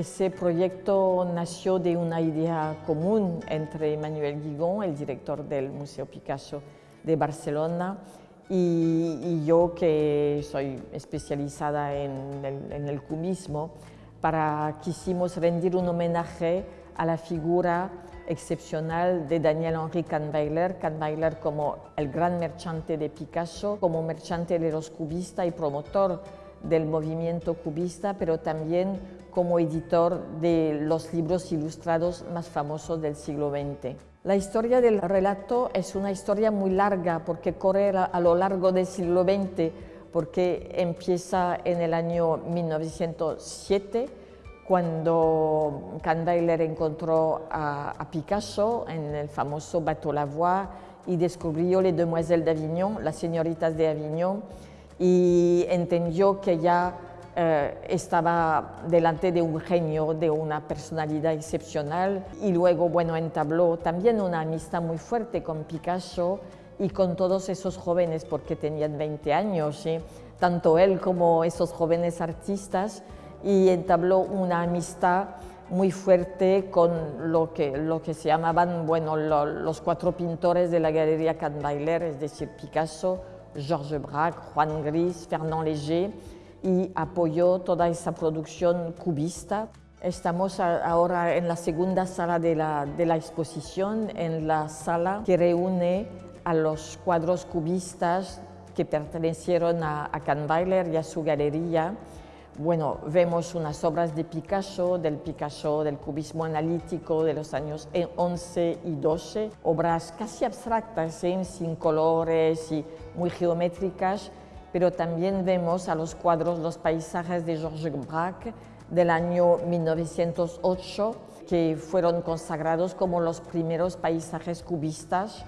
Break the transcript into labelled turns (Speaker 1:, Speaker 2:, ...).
Speaker 1: Ese proyecto nació de una idea común entre Manuel Guigón, el director del Museo Picasso de Barcelona, y, yo que soy especializada en el, en el cubismo, para quisimos rendir un homenaje a la figura excepcional de Daniel Henri Kahnweiler, Kahnweiler como el gran merchante de Picasso, como merchante de los cubistas y promotor del movimiento cubista, pero también como editor de los libros ilustrados más famosos del siglo XX. La historia del relato es una historia muy larga porque corre a lo largo del siglo XX, porque empieza en el año 1907, cuando Kahnweiler encontró a, Picasso en el famoso Bateau Lavoie y descubrió Les Demoiselles d'Avignon, las señoritas de Avignon, y entendió que ya eh, estaba delante de un genio, de una personalidad excepcional. Y luego, bueno, entabló también una amistad muy fuerte con Picasso y con todos esos jóvenes porque tenían 20 años, tanto él como esos jóvenes artistas. Y entabló una amistad muy fuerte con lo que, lo que se llamaban bueno, los cuatro pintores de la Galería Kahnweiler, es decir, Picasso, Georges Braque, Juan Gris, Fernand Léger, y apoyó toda esa producción cubista. Estamos ahora en la segunda sala de la, de la exposición, en la sala que reúne a los cuadros cubistas que pertenecieron a, a Kahnweiler y a su galería. Bueno, vemos unas obras de Picasso, del Picasso, del cubismo analítico de los años 11 y 12, obras casi abstractas, ¿eh? sin colores y muy geométricas, pero también vemos a los cuadros los paisajes de Georges Braque del año 1908, que fueron consagrados como los primeros paisajes cubistas.